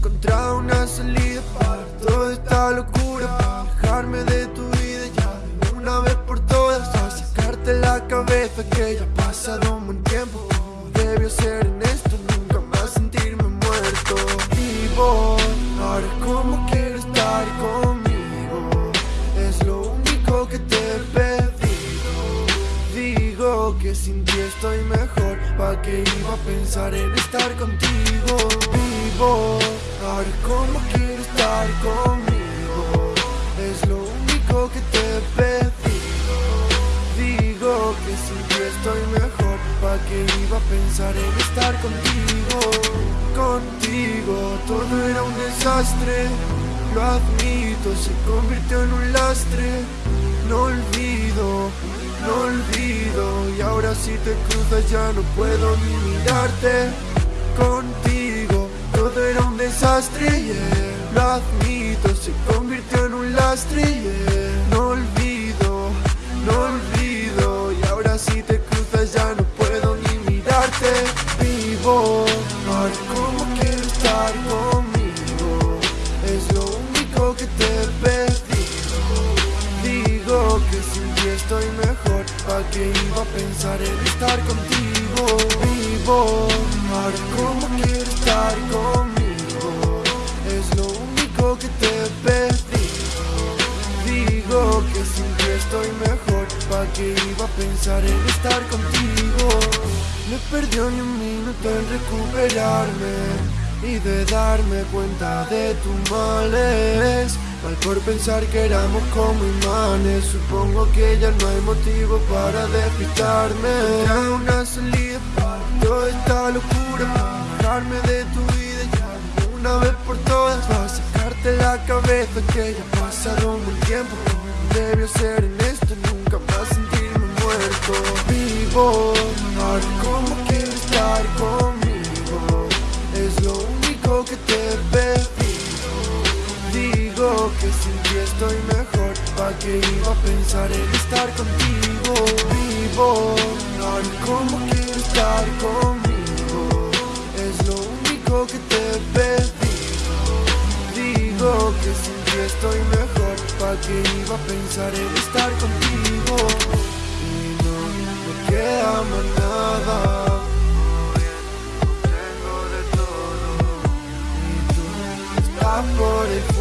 encontrar una salida para toda esta locura Dejarme de tu vida ya de una vez por todas sacarte la cabeza que ya ha pasado un buen tiempo. Debió ser en esto, nunca más sentirme muerto. Vivo ahora como quiero estar conmigo. Es lo único que te he pedido. Digo que sin ti estoy mejor. Pa' que iba a pensar en estar contigo. Vivo, ahora como quiero estar conmigo. Es lo único que te pedido Digo que sin ti estoy mejor Pa' que iba a pensar en estar contigo. Contigo todo era un desastre. Lo admito, se convirtió en un lastre. No olvido, no olvido si te cruzas ya no puedo ni mirarte Contigo. Todo era un desastre, yeah. Lo admito, se convirtió en un lastre, yeah. No olvido, no olvido. Y ahora si te cruzas ya no puedo ni mirarte Vivo, ahora como quiero estar conmigo. Es lo único que te he que iba a pensar en estar contigo Vivo, ahora como quiero estar conmigo. Es lo único que te pedido Digo que sin ti estoy mejor. Pa' que iba a pensar en estar contigo No he perdido ni un minuto en recuperarme Y de darme cuenta de tus males pensar que éramos como imanes. Supongo que ya no hay motivo para despistarme. Ya una salida para toda esta locura Para de tu vida ya una vez por todas. Para sacarte la cabeza que ya ha pasado un tiempo. Debió ser en esto, nunca más sentirme muerto. Vivo, ahora quiero estar conmigo. Es lo único que te Digo que sin ti estoy mejor Pa' que iba a pensar en estar contigo Vivo, ahora como quiero estar conmigo Es lo único que te pedido Digo que sin ti estoy mejor Pa' que iba a pensar en estar contigo Y no me queda más nada. Por fuera